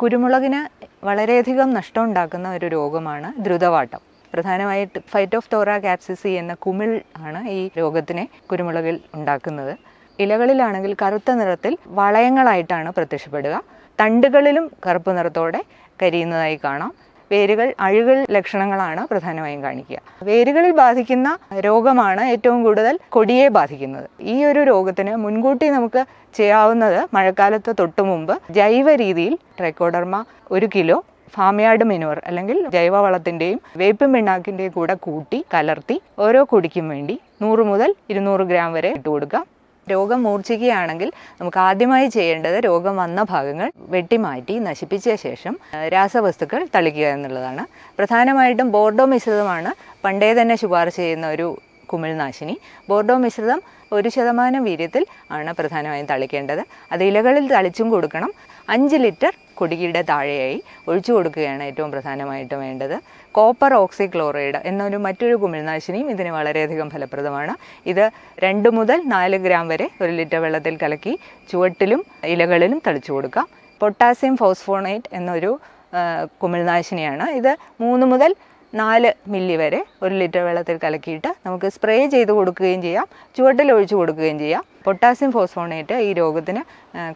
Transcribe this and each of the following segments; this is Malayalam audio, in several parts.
കുരുമുളകിന് വളരെയധികം നഷ്ടം ഉണ്ടാക്കുന്ന ഒരു രോഗമാണ് ദ്രുതവാട്ടം. പ്രധാനമായിട്ട് ഫൈറ്റ് ഓഫ് തോറ എന്ന കുമിൾ ആണ് ഈ രോഗത്തിനെ കുരുമുളകിൽ ഉണ്ടാക്കുന്നത്. ഇലകളിലാണെങ്കിൽ കറുത്ത നിറത്തിൽ വളയങ്ങളായിട്ടാണ് പ്രത്യക്ഷപ്പെടുക. തണ്ടുകളിലും കറുപ്പ് നിറത്തോടെ കരിയുന്നതായി കാണാം. വേരുകൾ അഴുകൽ ലക്ഷണങ്ങളാണ് പ്രധാനമായും കാണിക്കുക. വേരുകളിൽ ബാധിക്കുന്ന രോഗമാണ് ഏറ്റവും കൂടുതൽ കൊടിയെ ബാധിക്കുന്നത്. ഈ ഒരു രോഗത്തിന് മുൻകൂട്ടി നമുക്ക് ചെയ്യാവുന്നത് മഴക്കാലത്ത് തൊട്ടു മുമ്പ് ജൈവ രീതിയിൽ ട്രൈക്കോഡർമ ഒരു കിലോ ഫാമിയാർഡ് മെനുവർ അല്ലെങ്കിൽ ജൈവവളത്തിന്റെയും വേപ്പിൻ പിണ്ണാക്കിന്റെയും കൂടെ കൂട്ടി കലർത്തി ഓരോ കുടിക്കും വേണ്ടി നൂറ് മുതൽ ഇരുന്നൂറ് ഗ്രാം വരെ ഇട്ട് കൊടുക്കാം രോഗം മൂർച്ഛിക്കുകയാണെങ്കിൽ നമുക്ക് ആദ്യമായി ചെയ്യേണ്ടത് രോഗം വന്ന ഭാഗങ്ങൾ വെട്ടിമാറ്റി നശിപ്പിച്ച ശേഷം രാസവസ്തുക്കൾ തളിക്കുക എന്നുള്ളതാണ്. പ്രധാനമായിട്ടും ബോർഡോ മിശ്രിതമാണ് പണ്ടേ തന്നെ ശുപാർശ ചെയ്യുന്ന ഒരു കുമിൾനാശിനി ബോർഡോ മിശ്രിതം ഒരു ശതമാനം വീര്യത്തിൽ ആണ് പ്രധാനമായും തളിക്കേണ്ടത്. അത് ഇലകളിൽ തളിച്ചും കൊടുക്കണം. അഞ്ച് ലിറ്റർ കുടികിയുടെ താഴെയായി ഒഴിച്ചു കൊടുക്കുകയാണ് ഏറ്റവും പ്രധാനമായിട്ട് വേണ്ടത്. കോപ്പർ ഓക്സിക്ലോറൈഡ് എന്നൊരു മറ്റൊരു കുമിൾനാശിനിയും ഇതിന് വളരെയധികം ഫലപ്രദമാണ്. ഇത് രണ്ട് മുതൽ നാല് ഗ്രാം വരെ ഒരു ലിറ്റർ വെള്ളത്തിൽ കലക്കി ചുവട്ടിലും ഇലകളിലും തളിച്ചു കൊടുക്കാം. പൊട്ടാസ്യം ഫോസ്ഫോണേറ്റ് എന്നൊരു കുമിൾനാശിനിയാണ് ഇത് മൂന്ന് മുതൽ നാല് മില്ലി വരെ ഒരു ലിറ്റർ വെള്ളത്തിൽ കലക്കിയിട്ട് നമുക്ക് സ്പ്രേ ചെയ്ത് കൊടുക്കുകയും ചെയ്യാം. ചുവട്ടിൽ ഒഴിച്ചു കൊടുക്കുകയും ചെയ്യാം. പൊട്ടാസ്യം ഫോസ്ഫോണേറ്റ് ഈ രോഗത്തിന്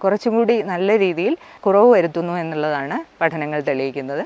കുറച്ചും കൂടി നല്ല രീതിയിൽ കുറവ് വരുത്തുന്നു എന്നുള്ളതാണ് പഠനങ്ങൾ തെളിയിക്കുന്നത്.